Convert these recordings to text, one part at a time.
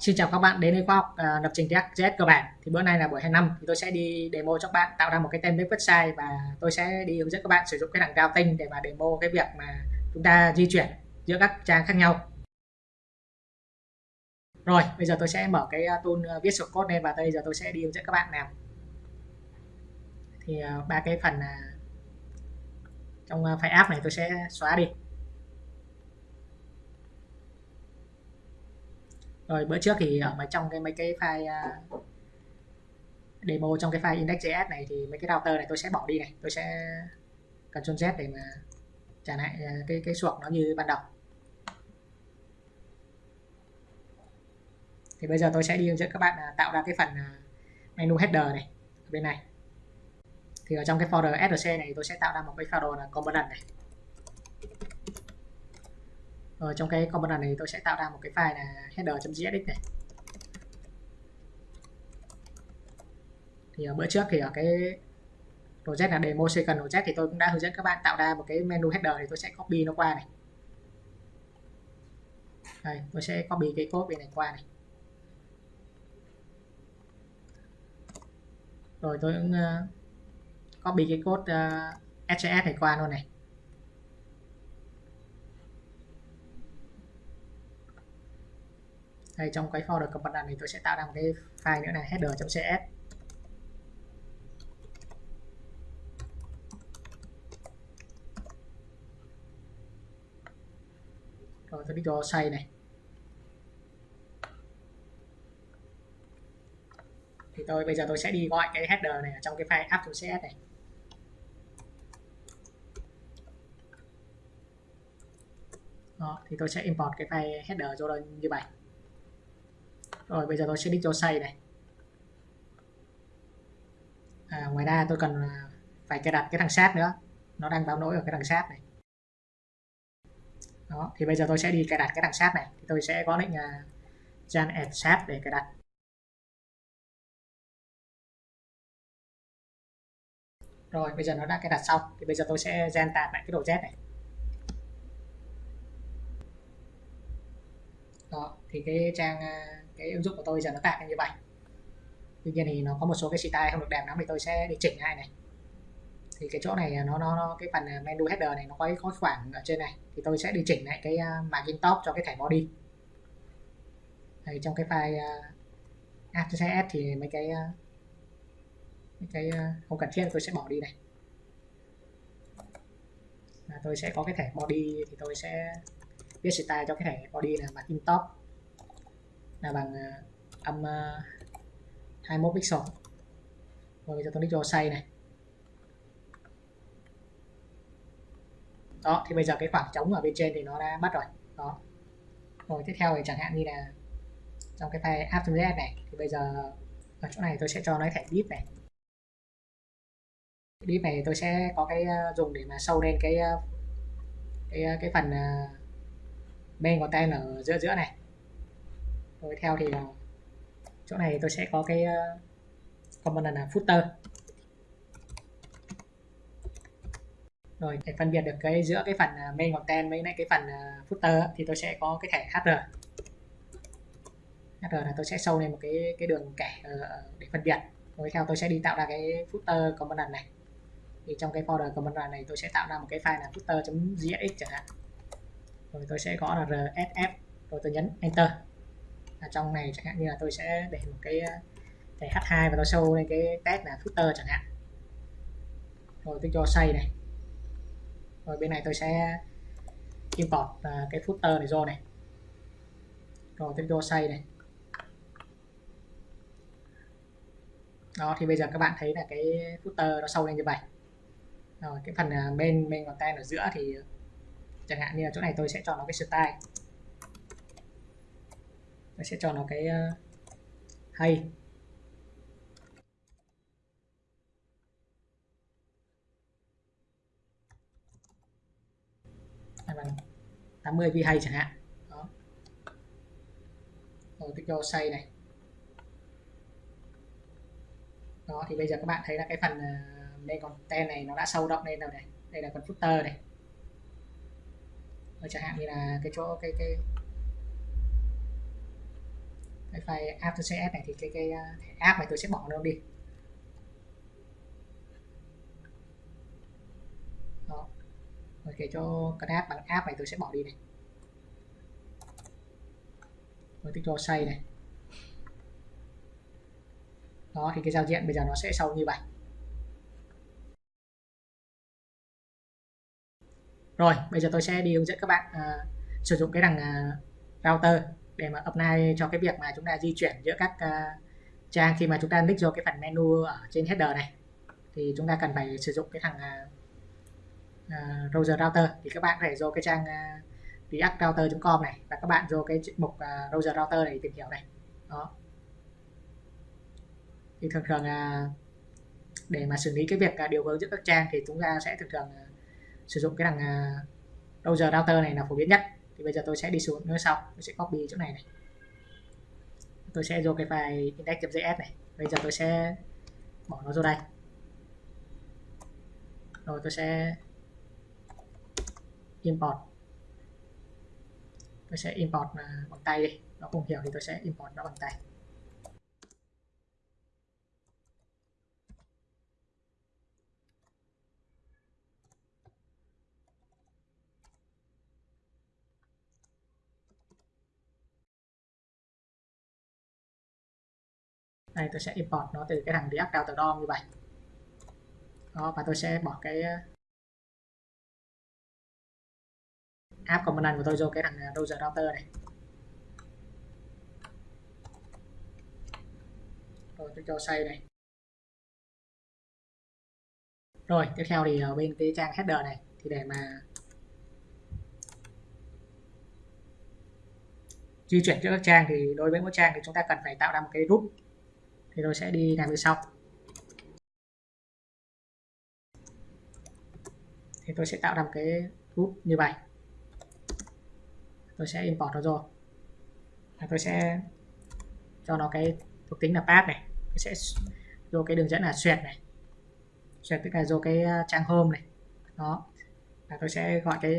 Xin chào các bạn đến với khóa học uh, lập trình React.js cơ bản. Thì bữa nay là buổi 25 thì tôi sẽ đi demo cho các bạn tạo ra một cái template website và tôi sẽ đi hướng dẫn các bạn sử dụng cái thằng routing để mà demo cái việc mà chúng ta di chuyển giữa các trang khác nhau. Rồi, bây giờ tôi sẽ mở cái à, tool uh, viết source code lên và bây giờ tôi sẽ đi hướng dẫn các bạn làm. Thì uh, ba cái phần uh, trong uh, file app này tôi sẽ xóa đi. Rồi bữa trước thì ở trong cái mấy cái file uh, demo trong cái file index.js này thì mấy cái router này tôi sẽ bỏ đi này. Tôi sẽ Ctrl Z để mà trả lại uh, cái cái suộc nó như ban đầu. Thì bây giờ tôi sẽ đi hướng dẫn các bạn uh, tạo ra cái phần uh, menu header này ở bên này. Thì ở trong cái folder src này tôi sẽ tạo ra một cái folder là component này ở trong cái component này tôi sẽ tạo ra một cái file là header.jsx này. Thì ở bữa trước thì ở cái project là demo second project thì tôi cũng đã hướng dẫn các bạn tạo ra một cái menu header thì tôi sẽ copy nó qua này. Đây tôi sẽ copy cái code bên này qua này. Rồi tôi cũng uh, copy cái code ờ, uh, SCS này qua luôn này. Đây trong cái folder component này tôi sẽ tạo ra một cái file nữa là header.cs rồi tôi đi cho save này. Thì tôi bây giờ tôi sẽ đi gọi cái header này ở trong cái file app.cs này. Đó, thì tôi sẽ import cái file header cho đây như vậy rồi bây giờ tôi sẽ đi cho xây này. À, ngoài ra tôi cần à, phải cài đặt cái thằng sát nữa. Nó đang báo lỗi ở cái thằng sát này. Đó thì bây giờ tôi sẽ đi cài đặt cái thằng sát này. Thì tôi sẽ có lệnh à, uh, gian add sát để cài đặt. Rồi bây giờ nó đã cài đặt xong. Thì bây giờ tôi sẽ gen tạt lại cái đồ z này. Đó thì cái trang uh, cái ứng dụng của tôi giờ nó tạo như vậy. Tuy nhiên thì nó có một số cái style không được đẹp lắm thì tôi sẽ đi chỉnh lại này. Thì cái chỗ này nó nó, nó cái phần menu header này nó có có khoảng ở trên này. Thì tôi sẽ đi chỉnh lại cái à, uh, margin top cho cái thẻ body. Đây, trong cái file uh, thì mấy cái uh, mấy cái không cần thiết tôi sẽ bỏ đi này. Tôi sẽ có cái thẻ body thì tôi sẽ viết style cho cái thẻ body là margin top là bằng uh, âm à, uh, 21 pixel. Rồi bây giờ tôi đi cho say này. Đó thì bây giờ cái khoảng trống ở bên trên thì nó đã mất rồi. Đó. Rồi tiếp theo thì chẳng hạn như là trong cái file app.js này thì bây giờ ở chỗ này tôi sẽ cho nó thẻ div này. Div này tôi sẽ có cái à, dùng để mà sâu lên cái cái cái phần bên content ở giữa giữa này rồi theo thì là chỗ này tôi sẽ có cái ờ, component là footer. Rồi để phân biệt được cái giữa cái phần ờ, main content với lại cái phần ờ, footer thì tôi sẽ có cái thẻ hr hr là tôi sẽ sâu lên một cái cái đường kẻ ờ, để phân biệt. Rồi theo tôi sẽ đi tạo ra cái footer component này. Thì trong cái folder component này tôi sẽ tạo ra một cái file là footer.gx chẳng hạn. Rồi tôi sẽ gõ là rsf rồi tôi nhấn enter ở trong này chẳng hạn như là tôi sẽ để một cái ờ, thẻ H2 và tôi show lên cái tag là footer chẳng hạn. Rồi tôi cho xây này. Rồi bên này tôi sẽ import ờ, cái footer này vô này. Rồi tôi cho xây này. Đó, thì bây giờ các bạn thấy là cái footer nó sâu lên như vậy. Rồi cái phần ờ, main bên content ở giữa thì chẳng hạn như là chỗ này tôi sẽ cho nó cái style tôi sẽ cho nó cái uh, hay. Bằng 80 vi hay chẳng hạn. Đó. Rồi tôi cho say này. Đó thì bây giờ các bạn thấy là cái phần uh, đây còn tên này nó đã sâu động lên rồi này. Đây là phần footer này. Rồi chẳng hạn như là cái chỗ cái cái cái file app.cs này thì cái cái thẻ app này tôi sẽ bỏ nó đi. Đó. Rồi kể cho cái app bằng app này tôi sẽ bỏ đi này. Rồi tích cho xây này. Đó thì cái giao diện bây giờ nó sẽ sâu như vậy. Rồi bây giờ tôi sẽ đi hướng dẫn các bạn uh, sử dụng cái đằng uh, router để mà apply cho cái việc mà chúng ta di chuyển giữa các uh, trang khi mà chúng ta nick vô cái phần menu ở trên header này. Thì chúng ta cần phải sử dụng cái thằng ờ, ờ, uh, uh, browser router. Thì các bạn có thể vô cái trang uh, reactrouter.com này và các bạn vô cái mục uh, browser router này tìm hiểu này. Đó. Thì thường thường uh, để mà xử lý cái việc uh, điều hướng giữa các trang thì chúng ta sẽ thường thường uh, sử dụng cái thằng uh, browser router này là phổ biến nhất thì bây giờ tôi sẽ đi xuống nữa sau, tôi sẽ copy chỗ này này. Tôi sẽ vô cái file index.js này. Bây giờ tôi sẽ bỏ nó vô đây. Rồi tôi sẽ import. Tôi sẽ import bằng tay đi. Nó không hiểu thì tôi sẽ import nó bằng tay. Đây tôi sẽ import nó từ cái thằng React Router DOM như vậy. Đó và tôi sẽ bỏ cái ờ, app component của tôi vô cái thằng uh, router này. Rồi tôi cho xây này. Rồi tiếp theo thì ở bên cái trang header này thì để mà di chuyển giữa các trang thì đối với mỗi trang thì chúng ta cần phải tạo ra một cái group thì tôi sẽ đi làm như sau. Thì tôi sẽ tạo ra một cái group như vậy. Tôi sẽ import nó rồi. Và tôi sẽ cho nó cái thuộc tính là path này. Tôi sẽ vô cái đường dẫn là xuyệt này. Xuyệt tức là vô cái à, trang home này. Đó. Và tôi sẽ gọi cái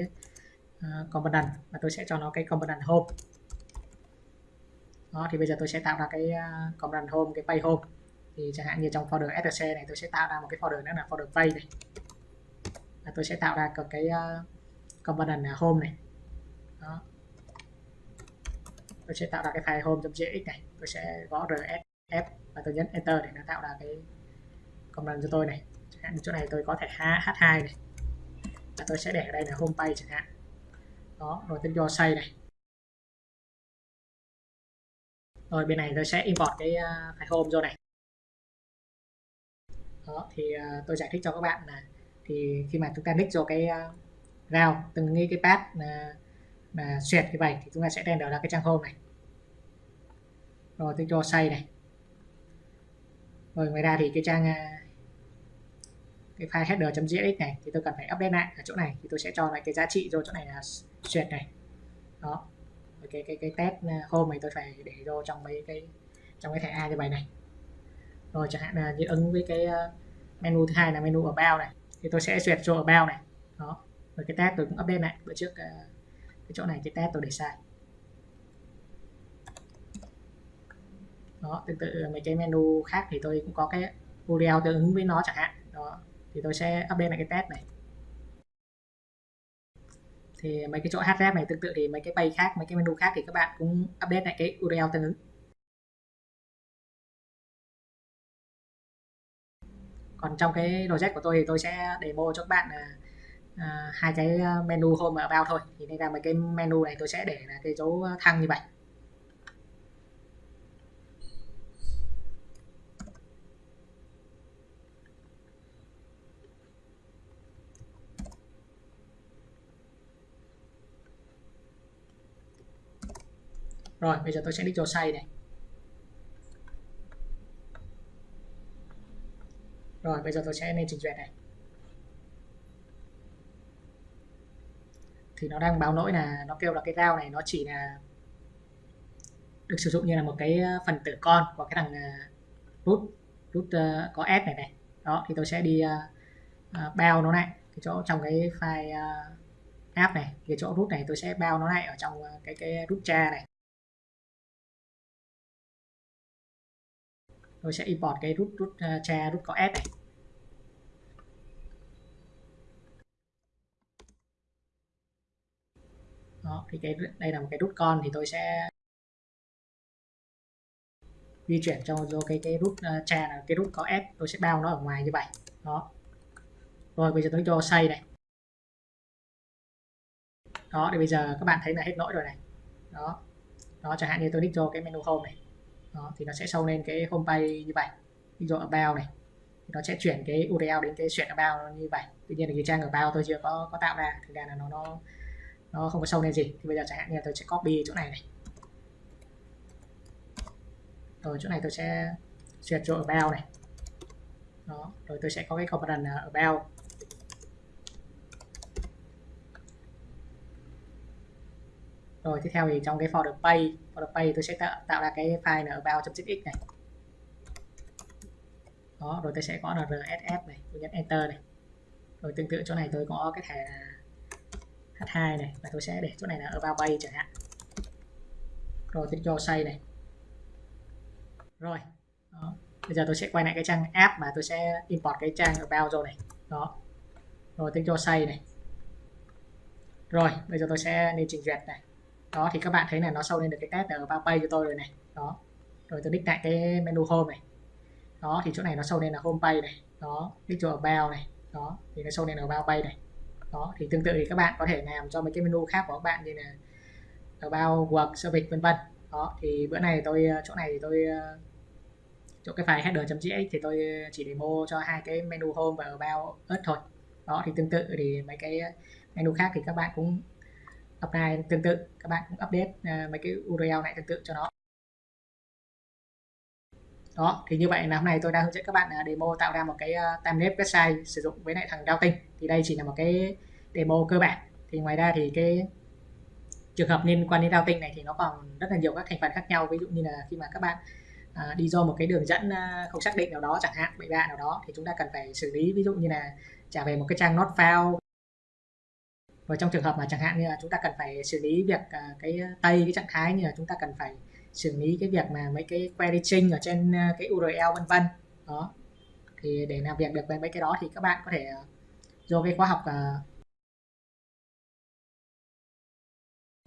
à, uh, component và tôi sẽ cho nó cái component home đó thì bây giờ tôi sẽ tạo ra cái à, command component home cái page home thì chẳng hạn như trong folder src này tôi sẽ tạo ra một cái folder nữa là folder page này. Và tôi sẽ tạo ra cái à, uh, component à, home này. Đó. Tôi sẽ tạo ra cái file home.jx này. Tôi sẽ gõ rsf và tôi nhấn enter để nó tạo ra cái component cho tôi này. Chẳng hạn chỗ này tôi có thể h2 này. Và tôi sẽ để ở đây là home page chẳng hạn. Đó rồi tôi cho xây này. Rồi bên này tôi sẽ import cái uh, file home vô này. Đó thì uh, tôi giải thích cho các bạn là thì khi mà chúng ta nick vô cái uh, từng nghĩ cái path là là xuyệt như vậy thì chúng ta sẽ render ra cái trang home này. Rồi tôi cho say này. Rồi ngoài ra thì cái trang cái file header.js này thì tôi cần phải update lại ở chỗ này thì tôi sẽ cho lại cái giá trị vô chỗ này là xuyệt này. Đó cái cái cái test à, hôm này tôi phải để vô trong mấy cái, trong cái thẻ A cho bài này. Rồi chẳng hạn là như ứng với cái à, menu thứ hai là menu ở bao này, thì tôi sẽ duyệt cho ở bao này. Đó. Rồi cái tab tôi cũng update lại, bữa trước à, cái chỗ này cái tab tôi để sai. Đó, tương tự mấy cái menu khác thì tôi cũng có cái URL tương ứng với nó chẳng hạn. Đó. Thì tôi sẽ update lại cái tab này thì mấy cái chỗ href này tương tự thì mấy cái page khác mấy cái menu khác thì các bạn cũng update lại cái URL tương ứng. Còn trong cái project của tôi thì tôi sẽ demo cho các bạn uh, hai cái à, menu home about thôi. Thì nên là mấy cái menu này tôi sẽ để là cái dấu thăng như vậy. Rồi bây giờ tôi sẽ đi cho say này. Rồi bây giờ tôi sẽ lên trình duyệt này. Thì nó đang báo lỗi là nó kêu là cái dao này nó chỉ là được sử dụng như là một cái ờ, phần tử con của cái thằng root root uh, có s này này. Đó thì tôi sẽ đi uh, uh, bao nó lại cái chỗ trong cái file uh, app này. Cái chỗ root này tôi sẽ bao nó lại ở trong cái cái root cha này. Tôi sẽ import cái root root uh, cha root có s này. Đó thì cái đây là một cái root con thì tôi sẽ di chuyển cho vô cái cái root uh, cha là cái root có s. Tôi sẽ bao nó ở ngoài như vậy. Đó. Rồi bây giờ tôi cho xây này. Đó thì bây giờ các bạn thấy là hết lỗi rồi này. Đó. Đó chẳng hạn như tôi nick cho cái menu home này đó, thì nó sẽ show lên cái home page như vậy. Ví dụ about này, thì nó sẽ chuyển cái URL đến cái chuyển about như vậy. Tuy nhiên là cái trang ở about tôi chưa có có tạo ra thực ra là nó nó nó không có show lên gì. Thì bây giờ chẳng hạn như là tôi sẽ copy chỗ này này. Rồi, chỗ này tôi sẽ duyệt chỗ about này. Đó, rồi tôi sẽ có cái component about. Rồi tiếp theo thì trong cái folder pay folder pay tôi sẽ tạo, tạo ra cái file là about.xx này. Đó rồi tôi sẽ có là rss này tôi nhấn enter này. Rồi tương tự chỗ này tôi có cái thẻ là h2 này và tôi sẽ để chỗ này là about pay chẳng hạn. Rồi tôi cho say này. Rồi đó. bây giờ tôi sẽ quay lại cái trang app mà tôi sẽ import cái trang about rồi này. Đó. Rồi tôi cho say này. Rồi bây giờ tôi sẽ lên trình duyệt này đó, thì các bạn thấy là nó sâu lên được cái test ở bao page cho tôi rồi này. Đó. Rồi tôi đích lại cái menu home này. Đó, thì chỗ này nó sâu lên là home page này. Đó click ở bao này. Đó, thì nó sâu lên ở bao page này. Đó, thì tương tự thì các bạn có thể làm cho mấy cái menu khác của các bạn như là ở bao work service vân vân. Đó, thì bữa này tôi, chỗ này thì tôi, chỗ cái file header.jx thì tôi chỉ demo cho hai cái menu home và about earth thôi. Đó, thì tương tự thì mấy cái menu khác thì các bạn cũng apply tương tự các bạn cũng update uh, mấy cái URL này tương tự cho nó. Đó thì như vậy là hôm nay tôi đang hướng dẫn các bạn uh, demo tạo ra một cái uh, template website sử dụng với lại thằng routing thì đây chỉ là một cái demo cơ bản. Thì ngoài ra thì cái trường hợp liên quan đến routing này thì nó còn rất là nhiều các thành phần khác nhau. Ví dụ như là khi mà các bạn à, đi do một cái đường dẫn à, không xác định nào đó chẳng hạn bậy bạ nào đó thì chúng ta cần phải xử lý. Ví dụ như là trả về một cái trang not found và trong trường hợp mà chẳng hạn như là chúng ta cần phải xử lý việc uh, cái tây cái trạng thái như là chúng ta cần phải xử lý cái việc mà mấy cái query string ở trên à, cái URL vân vân. Đó. Thì để làm việc được với mấy cái đó thì các bạn có thể à, do vô cái khóa học uh,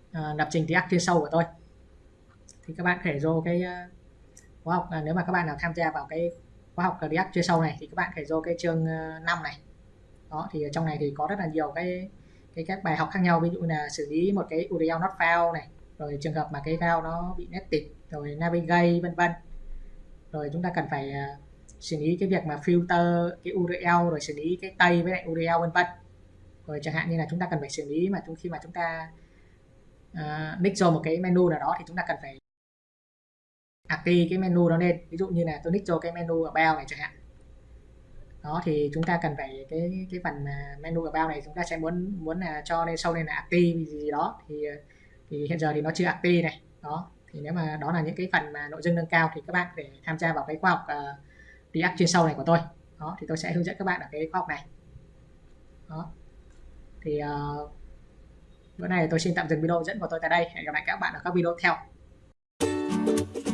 uh, lập trình React chuyên sâu của tôi. Thì các bạn có thể vô cái uh, khóa học uh, nếu mà các bạn nào tham gia vào cái khóa học React chuyên sâu này thì các bạn có thể vô cái chương uh, 5 này. Đó thì ở trong này thì có rất là nhiều cái cái các bài học khác nhau ví dụ là xử lý một cái URL not found này rồi trường hợp mà cái file nó bị nested rồi navigate vân vân. Rồi chúng ta cần phải à, xử lý cái việc mà filter cái URL rồi xử lý cái tây với lại URL vân vân. Rồi chẳng hạn như là chúng ta cần phải xử lý mà chúng khi mà chúng ta uh, nick cho một cái menu nào đó thì chúng ta cần phải active cái menu đó lên. Ví dụ như là tôi nick cho cái menu ở bao này chẳng hạn đó thì chúng ta cần phải cái cái phần menu about này chúng ta sẽ muốn muốn là cho lên sâu lên là active gì, gì đó. Thì thì hiện giờ thì nó chưa active này. Đó thì nếu mà đó là những cái phần mà nội dung nâng cao thì các bạn để tham gia vào cái khóa học ờ, uh, React chuyên sâu này của tôi. Đó thì tôi sẽ hướng dẫn các bạn ở cái khóa học này. Đó thì uh, bữa này tôi xin tạm dừng video dẫn của tôi tại đây. Hẹn gặp lại các bạn ở các video tiếp theo.